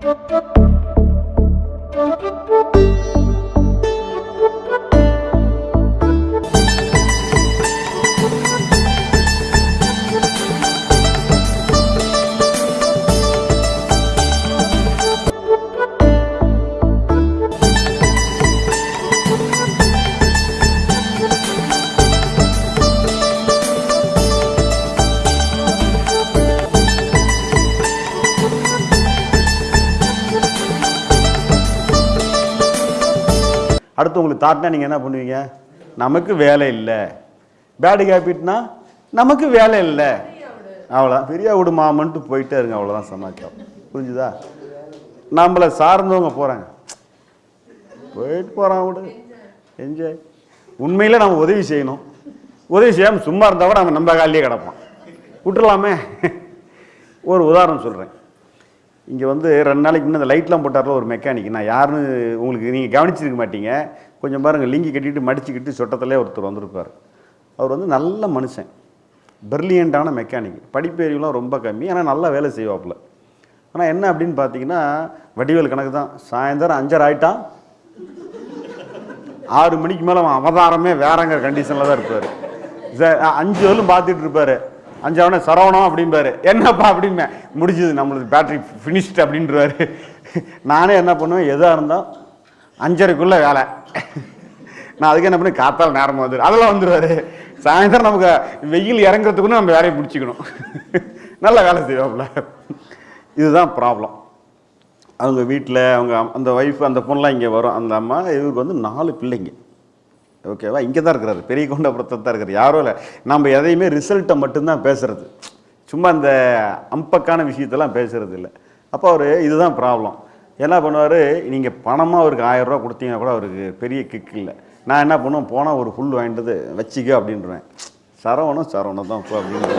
Thank you. அடுத்து உங்களுக்கு தாட்டினா நீங்கள் என்ன பண்ணுவீங்க? நமக்கு வேலை இல்லை. பேடு ஹேபிட்னா நமக்கு வேலை இல்லை. அவ்வளோதான் பெரிய விடு மாமன்ட்டு போயிட்டே இருங்க அவ்வளோதான் சமாச்சாரம். புரிஞ்சுதா? நம்மளை சார்ந்தவங்க போகிறாங்க போயிட்டு போகிறான் விடு என்ஜாய் உண்மையில் நம்ம உதவி செய்யணும். உதவி செய்யாமல் சும்மா இருந்தால் கூட நம்ம நம்ம காலிலே கிடப்பான். விட்டுறலாமே ஒரு உதாரணம் சொல்கிறேன் இங்கே வந்து ரெண்டு நாளைக்கு முன்னே அந்த லைட்லாம் போட்டார்ல ஒரு மெக்கானிக் நான் யாருன்னு உங்களுக்கு நீங்கள் கவனிச்சிருக்க மாட்டீங்க. கொஞ்சம் பாருங்கள் லிங்கி கட்டிட்டு மடிச்சுக்கிட்டு சொட்டத்திலே ஒருத்தர் வந்திருப்பார். அவர் வந்து நல்ல மனுஷன். பிரில்லியண்ட்டான மெக்கானிக் படிப்பேறிவுலாம் ரொம்ப கம்மி ஆனால் நல்லா வேலை செய்வாப்புல. ஆனால் என்ன அப்படின்னு பார்த்தீங்கன்னா வடிவேல் கணக்கு தான். சாயந்தரம் அஞ்சரை ஆயிட்டான். ஆறு மணிக்கு மேலே அவன் அவதாரமே வேறங்கிற கண்டிஷனில் தான் இருப்பார். ச- அஞ்சு வரலும் பார்த்துட்டு இருப்பார். அஞ்சாவனே சரவணம் அப்படிம்பாரு. என்னப்பா அப்படிம்பேன். முடிஞ்சது நம்மளுக்கு பேட்டரி ஃபினிஷ்ட் அப்படின்றாரு. நானே என்ன பண்ணுவேன் எதாக இருந்தால் அஞ்சரைக்குள்ளே வேலை. நான் அதுக்கு என்ன பண்ணி காத்தால் நேரமாக வந்துடு அதெல்லாம் வந்துடுவார் சாயந்தரம் நமக்கு வெயில் இறங்குறதுக்குன்னு நம்ம வேலையை பிடிச்சிக்கணும் நல்ல வேலை செய்வாப்புல. இதுதான் ப்ராப்ளம் அவங்க வீட்டில் அவங்க அந்த ஒய்ஃப் அந்த பொண்ணெலாம் இங்கே வரும். அந்த அம்மா இவருக்கு வந்து நாலு பிள்ளைங்க. ஓகேவா இங்கே தான் இருக்கிறாரு. பெரிய கொண்டபுரத்தில் தான் இருக்காரு யாரும் இல்லை. நம்ம எதையுமே ரிசல்ட்டை மட்டும்தான் பேசுகிறது சும்மா அந்த அம்பக்கான விஷயத்தெல்லாம் பேசுகிறது இல்லை. அப்போ அவர் இதுதான் ப்ராப்ளம் என்ன பண்ணுவார்? நீங்கள் பணமாக அவருக்கு ஆயிரம் கொடுத்தீங்கன்னா கூட அவருக்கு பெரிய கிக் இல்லை. நான் என்ன பண்ணுவேன்? போனால் ஒரு புல் வாங்கிட்டு வந்து வச்சிக்க அப்படின்றேன் சரவணம் சரவணம் தான் இப்போ அப்படின்னு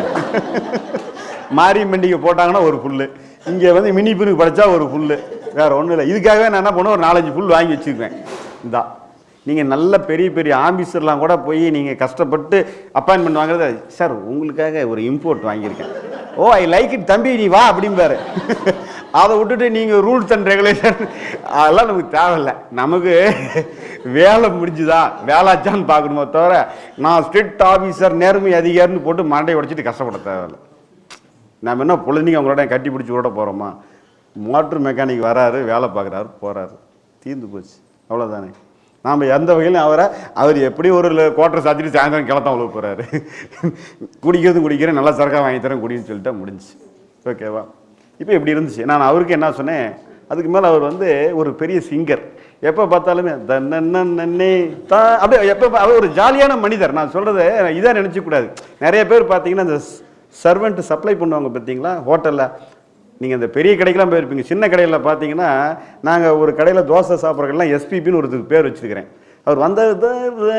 மாரி போட்டாங்கன்னா ஒரு புல். இங்கே வந்து மினி பிரிவு படித்தா ஒரு புல். வேறு ஒன்றும் இல்லை. இதுக்காகவே நான் என்ன பண்ணுவேன்? ஒரு நாலஞ்சு புல் வாங்கி வச்சுக்குவேன் இந்தா. நீங்கள் நல்ல பெரிய பெரிய ஆஃபீஸர்லாம் கூட போய் நீங்கள் கஷ்டப்பட்டு அப்பாயின்மெண்ட் வாங்குறது சார் உங்களுக்காக ஒரு இம்போர்ட் வாங்கியிருக்கேன். ஓ ஐ லைக் இட் தம்பி நீ வா அப்படிம்பாரு. அதை விட்டுட்டு நீங்கள் ரூல்ஸ் அண்ட் ரெகுலேஷன் அதெல்லாம் நமக்கு தேவையில்லை. நமக்கு வேலை முடிஞ்சுதா வேலாச்சான்னு பார்க்கணுமோ தவிர நான் ஸ்ட்ரிக்ட் ஆஃபீஸர் நேர்மை அதிகாரின்னு போட்டு மண்டையை உடைச்சிட்டு கஷ்டப்பட தேவையில்லை. நம்ம என்ன பொழுதுனிக்கு அவங்களோட கட்டி பிடிச்சி விட போகிறோமா மோட்ரு மெக்கானிக் வராரு வேலை பார்க்குறாரு போகிறாரு தீர்ந்து போச்சு. அவ்வளோதானே நாம் எந்த வகையிலும் அவரை அவர் எப்படி ஒரு குவார்டர் சாத்திட்டு சாயந்தரம் கிளத்தான் உழவு போகிறாரு குடிக்கிறதும் குடிக்கிறேன் நல்லா சரக்காக வாங்கி தரேன் குடின்னு சொல்லிட்டு முடிஞ்சுச்சு. ஓகேவா இப்போ இப்படி இருந்துச்சு. நான் அவருக்கு என்ன சொன்னேன் அதுக்கு மேலே அவர் வந்து ஒரு பெரிய சிங்கர் எப்போ பார்த்தாலுமே தன்னே தா அப்படியே எப்போ அவர் ஒரு ஜாலியான மனிதர். நான் சொல்கிறத இதாக நினச்சிக்கூடாது நிறைய பேர் பார்த்தீங்கன்னா இந்த சர்வெண்ட் சப்ளை பண்ணுவாங்க பார்த்தீங்களா? ஹோட்டலில் நீங்கள் அந்த பெரிய கடைக்கெலாம் போயிருப்பீங்க. சின்ன கடையில் பார்த்தீங்கன்னா நாங்கள் ஒரு கடையில் தோசை சாப்பிட்றதுக்கெல்லாம் எஸ்பிபின்னு ஒருத்தருக்கு பேர் வச்சுருக்கிறேன். அவர் வந்தது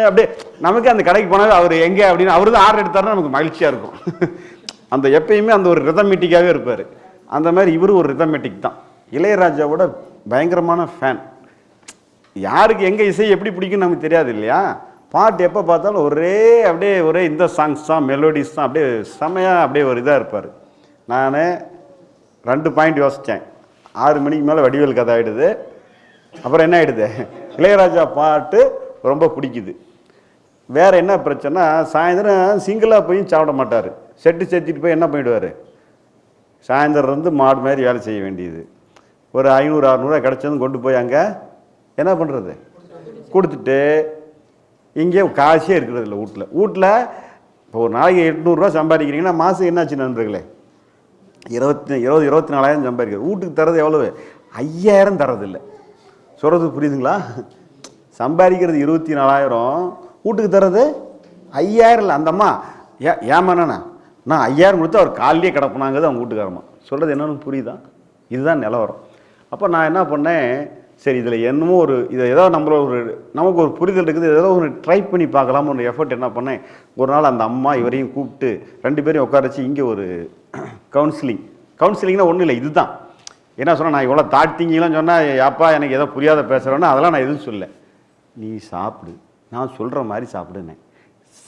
அப்படியே நமக்கு அந்த கடைக்கு போனாலும் அவர் எங்கே அப்படின்னு அவர் தான் ஆர்டர் எடுத்தாருன்னா நமக்கு மகிழ்ச்சியாக இருக்கும். அந்த எப்பயுமே அந்த ஒரு ரிதமெட்டிக்காகவே இருப்பார். அந்த மாதிரி இவரும் ஒரு ரிதமெட்டிக் தான். இளையராஜாவோட பயங்கரமான ஃபேன் யாருக்கு எங்கே இசை எப்படி பிடிக்கும்னு நமக்கு தெரியாது இல்லையா? பாட்டு எப்போ பார்த்தாலும் ஒரே அப்படியே ஒரே இந்த சாங்ஸ் தான் மெலோடிஸ் தான் அப்படியே செமையாக அப்படியே ஒரு இதாக இருப்பார். நான் ரெண்டு பாயிண்ட் யோசித்தேன் ஆறு மணிக்கு மேலே வடிவேல் கதை ஆகிடுது அப்புறம் என்ன ஆகிடுது இளையராஜா பாட்டு ரொம்ப பிடிக்குது. வேறு என்ன பிரச்சனை சாயந்தரம் சிங்கிளாக போய் சாப்பிட மாட்டார். செட்டு செத்துட்டு போய் என்ன பண்ணிடுவார்? சாயந்தரம் இருந்து மாடு மாதிரி வேலை செய்ய வேண்டியது. ஒரு ஐநூறு அறநூறுவா கிடச்சதும் கொண்டு போய் அங்கே என்ன பண்ணுறது கொடுத்துட்டு இங்கே காசே இருக்கிறது இல்லை வீட்டில். வீட்டில் இப்போ ஒரு நாளைக்கு எட்நூறுரூவா சம்பாதிக்கிறீங்கன்னா மாதம் என்னாச்சு நண்பர்களே? இருபத்தி இருபது இருபத்தி நாலாயிரம் சம்பாதிக்கிறது. வீட்டுக்கு தரது எவ்வளவு? ஐயாயிரம் தரதில்லை சொல்கிறது புரியுதுங்களா? சம்பாதிக்கிறது இருபத்தி நாலாயிரம் வீட்டுக்கு தர்றது ஐயாயிரம் இல்லை. அந்த அம்மா ஏ ஏமாண்ணா நான் ஐயாயிரம் கொடுத்து அவர் காலையே கிடப்புனாங்கிறது அவங்க வீட்டுக்காரம்மா. சொல்கிறது என்னன்னு புரியுதா? இதுதான் நிலவரம். அப்போ நான் என்ன பண்ணேன்? சரி இதில் என்னமோ ஒரு இதை ஏதோ நம்மளோட ஒரு நமக்கு ஒரு புரிதல் இருக்குது. ஏதோ ஒரு ட்ரை பண்ணி பார்க்கலாம்னு ஒரு எஃபர்ட் என்ன பண்ணேன்? ஒரு நாள் அந்த அம்மா இவரையும் கூப்பிட்டு ரெண்டு பேரையும் உட்காரச்சு இங்கே ஒரு கவுன்சிலிங் கவுன்சிலிங்னா ஒன்றும் இல்லை இதுதான். என்ன சொன்னால் நான் இவ்வளோ தாழ்த்திங்கலாம் சொன்னால் அப்பா எனக்கு ஏதோ புரியாத பேசுகிறேன்னா அதெல்லாம் நான் எதுவும் சொல்ல நீ சாப்பிடு. நான் சொல்கிற மாதிரி சாப்பிடுனேன்.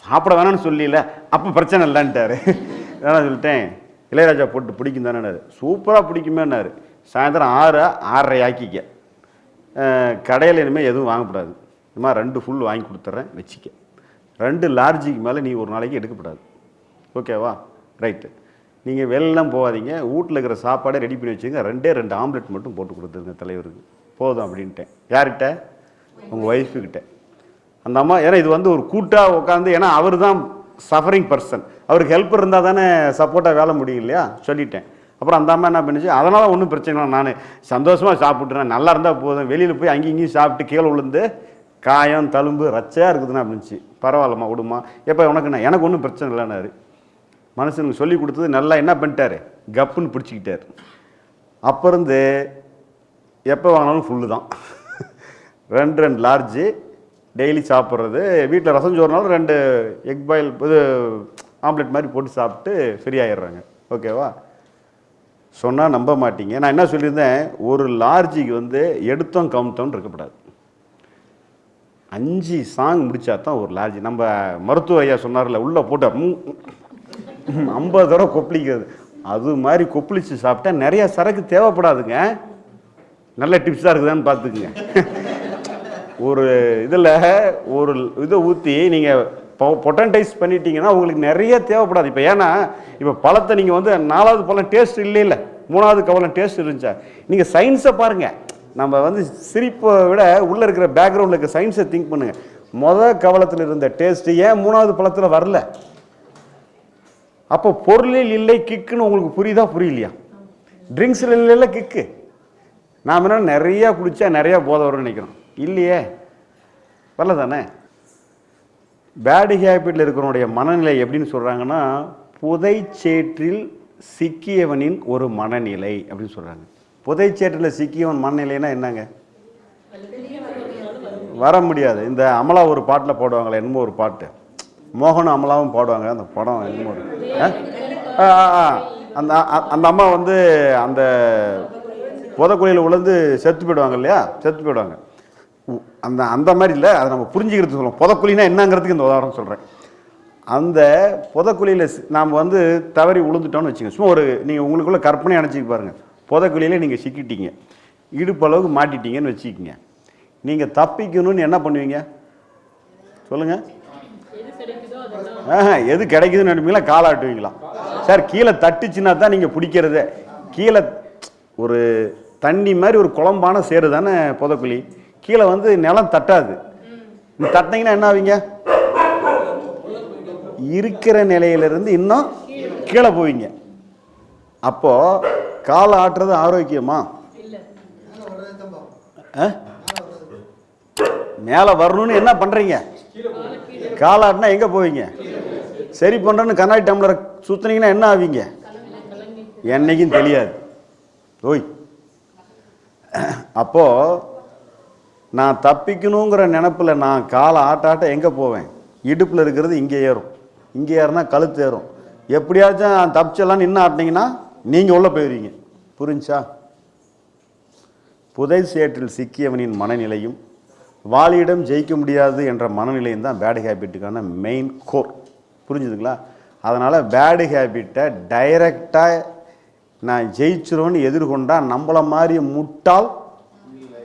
சாப்பிட வேணாம்னு சொல்லல அப்போ பிரச்சனை இல்லைன்ட்டாரு. நான் சொல்லிட்டேன். இளையராஜா போட்டு பிடிக்கும் தானேனாரு சூப்பராக பிடிக்குமேனாரு சாயந்தரம் ஆறு ஆறரை ஆக்கிக்க. கடையில் இனிமேல் எதுவும் வாங்கக்கூடாது. இது மாதிரி ரெண்டு ஃபுல் வாங்கி கொடுத்துட்றேன் வச்சுக்க. ரெண்டு லார்ஜுக்கு மேலே நீ ஒரு நாளைக்கு எடுக்கக்கூடாது ஓகேவா ரைட்டு நீங்கள் வெளிலாம் போகாதீங்க. வீட்டில் இருக்கிற சாப்பாடை ரெடி பண்ணி வச்சுங்க ரெண்டே ரெண்டு ஆம்லெட் மட்டும் போட்டு கொடுத்துருங்க தலைவருக்கு. போதும் அப்படின்ட்டேன். யார்கிட்ட? உங்கள் ஒய்ஃபுக்கிட்ட அந்த அம்மா ஏன்னா இது வந்து ஒரு கூட்டாக உட்காந்து ஏன்னா அவர் தான் சஃபரிங் பர்சன் அவருக்கு ஹெல்ப் இருந்தால் தானே சப்போர்ட்டாக வேலை முடியும் இல்லையா? சொல்லிட்டேன். அப்புறம் அந்த அம்மா என்ன பண்ணுச்சு? அதனால் ஒன்றும் பிரச்சனை இல்லை. நான் சந்தோஷமாக சாப்பிட்றேன் நல்லா இருந்தால் போதும். வெளியில் போய் அங்கேயும் இங்கேயும் சாப்பிட்டு கீழே விழுந்து காயம் தழும்பு ரச்சையாக இருக்குதுன்னு அப்படின்ச்சு பரவாயில்லம்மா விடுமா எப்போ உனக்கு நான் எனக்கு ஒன்றும் பிரச்சனை இல்லைன்னாரு. மனுஷனுக்கு சொல்லி கொடுத்தது நல்லா என்ன பண்ணிட்டாரு? கப்புன்னு பிடிச்சிக்கிட்டார். அப்போ இருந்து எப்போ வாங்கினாலும் ஃபுல்லு தான். ரெண்டு ரெண்டு லார்ஜு டெய்லி சாப்பிட்றது. வீட்டில் ரசம் சோறுனாலும் ரெண்டு எக் பாயில் இது ஆம்லெட் மாதிரி போட்டு சாப்பிட்டு ஃப்ரீ ஆகிடுறாங்க ஓகேவா சொன்னால் நம்ப மாட்டீங்க. நான் என்ன சொல்லியிருந்தேன்? ஒரு லார்ஜிக்கு வந்து எடுத்தோம் கவுந்தோன்னு இருக்கக்கூடாது. அஞ்சு சாங் முடித்தா தான் ஒரு லார்ஜி நம்ம மருத்துவ ஐயா சொன்னார்ல உள்ளே போட்டால் ஐம்பது தடவை கொப்பளிக்கிறது. அது மாதிரி கொப்பளிச்சு சாப்பிட்டா நிறைய சரக்கு தேவைப்படாதுங்க. நல்ல டிப்ஸாக இருக்குதான்னு பார்த்துக்குங்க. ஒரு இதில் ஒரு இதை ஊற்றி நீங்கள் பொட்டன்டைஸ் பண்ணிட்டீங்கன்னா உங்களுக்கு நிறைய தேவைப்படாது. இப்போ ஏன்னா இப்போ பழத்தை நீங்கள் வந்து நாலாவது பழம் டேஸ்ட் இல்லை இல்லை மூணாவது கவலம் டேஸ்ட் இருந்துச்சா? நீங்கள் சயின்ஸை பாருங்கள் நம்ம வந்து சிரிப்பை விட உள்ளே இருக்கிற பேக்ரவுண்டில் இருக்க சயின்ஸை திங்க் பண்ணுங்கள் மொதல் கவலத்தில் இருந்த டேஸ்ட்டு ஏன் மூணாவது பழத்தில் வரல? அப்போ பொருளில் இல்லை கிக்குன்னு உங்களுக்கு புரியுதா புரியலையா? ட்ரிங்க்ஸில் இல்லை கிக்கு. நாம் என்ன நிறையா குடித்தா நிறையா போதை வரும்னு நினைக்கிறோம். இல்லையே. வரல தானே பேடு ஹேபிட்டில் இருக்கிறவனுடைய மனநிலை எப்படின்னு சொல்கிறாங்கன்னா புதைச்சேற்றில் சிக்கியவனின் ஒரு மனநிலை அப்படின்னு சொல்கிறாங்க புதைச்சேற்றில் சிக்கியவன் மனநிலைன்னா என்னங்க? வர முடியாது. இந்த அமலா ஒரு பாட்டில் போடுவாங்களே என்னமோ ஒரு பாட்டு. மோகனும் அமலாவும் பாடுவாங்க. அந்த படம் என்னமோ ஆ? ஆ, ஆ, ஆ. அந்த அ- அந்த அம்மா வந்து அந்த புதக்குழியில் விழுந்து செத்து போயிடுவாங்க இல்லையா? செத்து போயிடுவாங்க. அந்த அந்த மாதிரி இல்லை. அதை நம்ம புரிஞ்சுக்கிறதுக்கு சொல்லுவோம் புதக்குழினா என்னங்கிறதுக்கு இந்த உதாரணம் சொல்கிறேன் அந்த புதக்குழியில் நாம் வந்து தவறி விழுந்துட்டோம்னு வச்சுங்க சும்மா ஒரு நீங்கள் உங்களுக்குள்ள கற்பனை அணைச்சிக்க பாருங்கள் புதக்குழியில் நீங்கள் சிக்கிட்டீங்க. இடுப்பளவுக்கு மாட்டிட்டீங்கன்னு வச்சுக்கிங்க. நீங்கள் தப்பிக்கணும்னு என்ன பண்ணுவீங்க? சொல்லுங்கள் எது கிடைக்குதுன்னு நினைப்பீங்களா? காலாட்டுவீங்களா சார் கீழே தட்டுச்சுன்னா தான் நீங்கள் பிடிக்கிறதே. கீழே ஒரு தண்ணி மாதிரி ஒரு குழம்பான சேரு தானே புதக்குழி. கீழே வந்து நிலம் தட்டாது. நீ தட்டினீங்கன்னா என்ன ஆவீங்க? இருக்கிற நிலையிலிருந்து இன்னும் கீழே போவீங்க. அப்போது காலை ஆட்டுறது ஆரோக்கியமா? ஆ? மேலே வரணும்னு என்ன பண்ணுறீங்க காலாட்டினா எங்கே போவீங்க? சரி பண்ணுறேன்னு கண்ணாடி டம்ளரை சுற்றுனீங்கன்னா என்ன ஆவீங்க? என்னைக்கும் தெரியாது. ஓய். அப்போது நான் தப்பிக்கணுங்கிற நினப்பில் நான் காலை ஆட்டாட்ட எங்கே போவேன்? இடுப்பில் இருக்கிறது இங்கே ஏறும். இங்கே ஏறினா கழுத்து ஏறும். எப்படியாச்சும் தப்பிச்செல்லாம் நின்று ஆட்டினீங்கன்னா நீங்கள் உள்ளே போயிடுவீங்க புரிஞ்சா? புதை சேற்றில் சிக்கியவனின் மனநிலையும் வாலியிடம் ஜெயிக்க முடியாது என்ற மனநிலையும் தான் பேடு ஹேபிட்டுக்கான மெயின் கோர் புரிஞ்சுதுங்களா? அதனால் பேடு ஹேபிட்டை டைரெக்டாக நான் ஜெயிச்சிருவேன்னு எதிர்கொண்டால் நம்மள மாதிரி முட்டாள்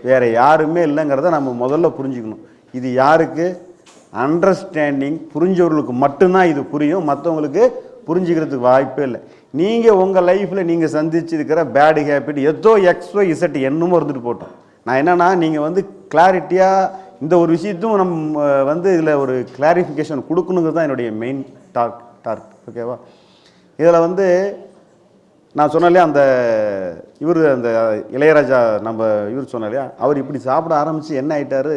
வேறு யாருமே இல்லைங்கிறத நம்ம முதல்ல புரிஞ்சுக்கணும். இது யாருக்கு? அண்டர்ஸ்டாண்டிங் புரிஞ்சவர்களுக்கு மட்டும்தான் இது புரியும். மற்றவங்களுக்கு புரிஞ்சுக்கிறதுக்கு வாய்ப்பே இல்லை. நீங்கள் உங்கள் லைஃப்பில் நீங்கள் சந்திச்சிருக்கிற பேடு ஹேபிட் எதோ எக்ஸோ இசட் என்னமோ இருந்துட்டு போட்டோம். நான் என்னென்னா நீங்கள் வந்து கிளாரிட்டியாக இந்த ஒரு விஷயத்தும் நம்ம வந்து இதில் ஒரு கிளாரிஃபிகேஷன் கொடுக்கணுங்கிறது தான் என்னுடைய மெயின் டார்க் டார்க் ஓகேவா இதில் வந்து நான் சொன்னாலே அந்த இவர் அந்த இளையராஜா நம்ம இவர் சொன்னாலையா அவர் இப்படி சாப்பிட ஆரம்பித்து என்ன ஆகிட்டார்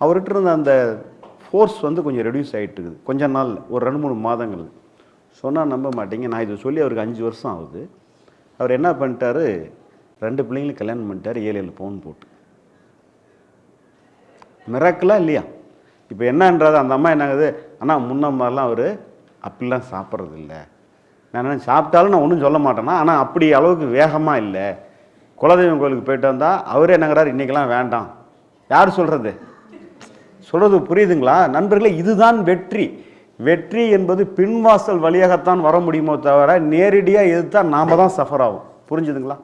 அவர்கிட்ட இருந்த அந்த ஃபோர்ஸ் வந்து கொஞ்சம் ரெடியூஸ் ஆகிட்டு இருக்குது கொஞ்ச நாள் ஒரு ரெண்டு மூணு மாதங்கள். சொன்னால் நம்ப மாட்டீங்க. நான் இதை சொல்லி அவருக்கு அஞ்சு வருஷம் ஆகுது. அவர் என்ன பண்ணிட்டாரு? ரெண்டு பிள்ளைங்களும் கல்யாணம் பண்ணிட்டார் ஏழு ஏழு பவுன் போட்டு. மிராக்கலா இல்லையா? இப்போ என்னன்றது அந்த அம்மா என்னாகுது ஆனால் முன்ன மாதிரிலாம் அவர் அப்படிலாம் சாப்பிட்றது இல்லை நான் என்ன சாப்பிட்டாலும் நான் ஒன்றும் சொல்ல மாட்டேன்னா ஆனால் அப்படி அளவுக்கு வேகமாக இல்லை. குலதெய்வம் கோயிலுக்கு போயிட்டு வந்தால் அவரே என்னங்கிறார் இன்றைக்கெல்லாம் வேண்டாம். யார் சொல்கிறது சொல்கிறது புரியுதுங்களா? நண்பர்களே இதுதான் வெற்றி. வெற்றி என்பது பின்வாசல் வழியாகத்தான் வர முடியுமோ தவிர நேரடியாக எதிர்த்தால் நாம் தான் சஃபர் ஆகும். புரிஞ்சுதுங்களா?